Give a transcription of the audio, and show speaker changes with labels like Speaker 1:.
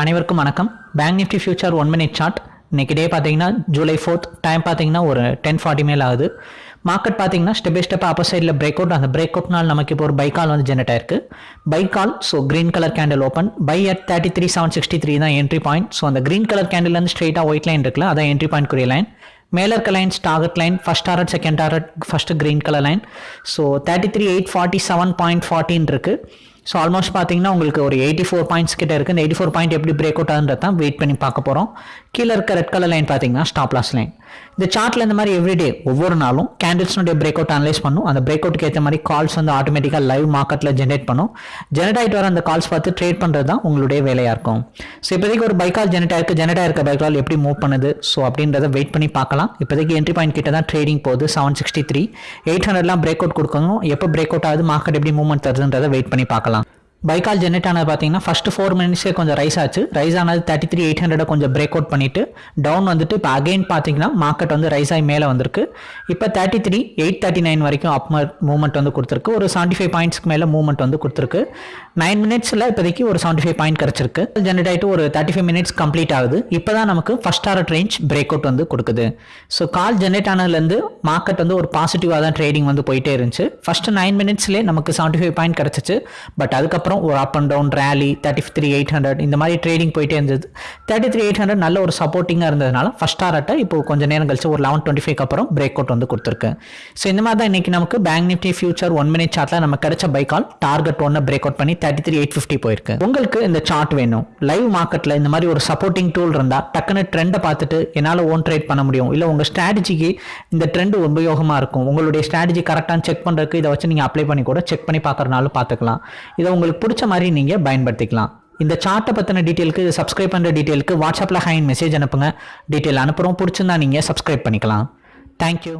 Speaker 1: அனைவருக்கும் வணக்கம். Bank nifty future one minute chart இன்னைக்கு டே பார்த்தீங்கன்னா ஜூலை ஃபோர்த் டைம் பார்த்தீங்கன்னா ஒரு டென் ஃபார்ட்டி மேல் ஆகுது. மார்க்கெட் பார்த்தீங்கன்னா ஸ்டெப் பை ஸ்டெப் அப்போ சைடில் பிரேக் அவுட் அந்த பிரேக் அவுட்னால் நமக்கு இப்போ ஒரு பை கால் வந்து ஜெனரேட் ஆயிருக்கு. Buy call so green colour candle open buy at thirty three seven sixty three தான் என்ட்ரி பாயிண்ட் ஸோ அந்த கிரீன் கலர் கேண்டில்லேருந்து ஸ்ட்ரெயிட்டாக ஒயிட் லைன் இருக்குல்ல அதான் என்ட்ரி பாயிண்ட் குறிய லைன் மேலே இருக்க lines target line first target second target first green colour line so thirty three eight forty seven point ஃபார்ட்டின் இருக்குது ஸோ ஆல்மோஸ்ட் பார்த்தீங்கன்னா உங்களுக்கு ஒரு எயிட்டி ஃபோர் பாயிண்ட்ஸ் கிட்ட இருக்குது இந்த எயிட்டி ஃபோர் பாயிண்ட் எப்படி பிரேக் அவுட் ஆகுன்றது தான் வெயிட் பண்ணி பார்க்க போகிறோம் கீழே இருக்க ரெட் கலர் லைன் பார்த்தீங்கன்னா ஸ்டாப் லாஸ் லைன் இந்த சார்ட்டில் இந்த மாதிரி எவ்ரிடே ஒவ்வொரு நாளும் கேண்டில்ஸ்னுடைய பிரேக் அவுட் அனலைஸ் பண்ணும். அந்த பிரேக் அவுட்டுக்கு ஏற்ற மாதிரி கால்ஸ் வந்து ஆட்டோமேட்டிக்காக லைவ் மார்க்கெட்டில் ஜென்ரேட் பண்ணும். ஜெனரேட் ஆகிட்டு வர அந்த கால்ஸ் பார்த்து ட்ரேட் பண்ணுறது தான் உங்களுடைய வேலையாக இருக்கும். ஸோ இப்போதைக்கு ஒரு பைக்கால் ஜெனரேட் ஆயிருக்கு ஜெனரேட் ஆயிருக்க பைக்கால் எப்படி மூவ் பண்ணுது? ஸோ அப்படின்றத வெயிட் பண்ணி பார்க்கலாம். இப்போதைக்கு என்ட்ரி பாயிண்ட் கிட்ட தான் ட்ரேடிங் போகுது செவன் சிக்ஸ்டி த்ரீ எயிட் ஹண்ட்ரட்லாம் பிரேக் அவுட் கொடுக்கணும். எப்போ பிரேக் அவுட் ஆகுது? மார்க்கெட் எப்படி மூவ்மெண்ட் தருதுன்றதை வெயிட் பண்ணி பார்க்கலாம். பைக்கால் ஜென்ரேட் ஆனது பார்த்தீங்கன்னா ஃபஸ்ட்டு ஃபோர் மினிட்ஸே கொஞ்சம் ரைஸ் ஆச்சு. ரைஸ் ஆனது தேர்ட்டி த்ரீ எயிட் ஹண்ட்ரட் கொஞ்சம் பிரேக் அவுட் பண்ணிட்டு டவுன் வந்துட்டு இப்போ அகைன் பார்த்தீங்கன்னா மார்க்கெட் வந்து ரைஸ் ஆகி மேலே வந்திருக்கு. இப்போ thirty three eight thirty nine வரைக்கும் அப் மூவ்மெண்ட் வந்து கொடுத்துருக்கு. ஒரு செவன்ட்டி ஃபைவ் பாயிண்ட்ஸ்க்கு மேலே மூவ்மெண்ட் வந்து கொடுத்துருக்கு. நைன் மினிட்ஸில் இப்போதைக்கு ஒரு செவன்ட்டி ஃபைவ் பாயிண்ட் கிடச்சிருக்கு. ஜென்ரேட் ஆகிட்டு ஒரு தேர்ட்டி ஃபைவ் மினிட்ஸ் கம்ப்ளீட் ஆகுது. இப்போ தான் நமக்கு first target range break out வந்து கொடுக்குது. ஸோ கால் ஜெனரேட் ஆனதுலேருந்து மார்க்கெட் வந்து ஒரு பாசிட்டிவாக தான் ட்ரேடிங் வந்து போயிட்டே இருந்துச்சு. ஃபஸ்ட்டு நைன் மினிட்ஸ்லேயே நமக்கு செவன்ட்டி ஃபைவ் பாயிண்ட் கிடச்சிச்சு. பட் அதுக்கப்புறம் ஒரு up and down rally thirty three eight hundred இந்த மாதிரி ட்ரேடிங் போயிட்டே இருந்தது. தேர்ட்டி த்ரீ எயிட் ஹண்ட்ரட் நல்ல ஒரு சப்போர்ட்டிங்காக இருந்ததுனால ஃபஸ்ட் டாரட்டை இப்போ கொஞ்சம் நேரம் கழிச்சு ஒரு லெவன் டுவெண்ட்டி ஃபைவ் அப்புறம் பிரேக் அவுட் வந்து கொடுத்துருக்கு. ஸோ இந்த மாதிரி தான் இன்னைக்கு நமக்கு bank nifty future one minute சார்ட்டில் நம்ம கிடைச்ச பைக்கால் டார்கெட் ஒன்று பிரேக் அவுட் பண்ணி தேர்ட்டி த்ரீ எயிட் ஃபிஃப்டி போயிருக்கு. உங்களுக்கு இந்த சார்ட் வேணும். லைவ் மார்க்கெட்டில் இந்த மாதிரி ஒரு சப்போர்ட்டிங் டூல் இருந்தால் டக்குன்னு ட்ரெண்டை பார்த்துட்டு என்னால் ஓன் ட்ரேட் பண்ண முடியும். இல்லை உங்கள் ஸ்ட்ராட்டஜிக்கு இந்த ட்ரெண்ட் உபயோகமாக இருக்கும். உங்களுடைய ஸ்ட்ராட்டஜி கரெக்டாக செக் பண்ணுறதுக்கு இதை வச்சு நீங்கள் அப்ளை பண்ணி கூட செக் பண்ணி பார்க்குறனாலும் பார்த்துக்கலாம். இதை உங்களுக்கு பிடிச்ச மாதிரி நீங்கள் பயன்படுத்திக்கலாம். இந்த சார்ட்டை பற்றின டீட்டெயிலுக்கு இது சப்ஸ்கிரைப் பண்ணுற டீட்டெயிலுக்கு வாட்ஸ்அப்பில் ஹைன் மெசேஜ் அனுப்புங்க. டீட்டெயில் அனுப்புகிறோம் பிடிச்சிருந்தா நீங்கள் சப்ஸ்கிரைப் பண்ணிக்கலாம். தேங்க்யூ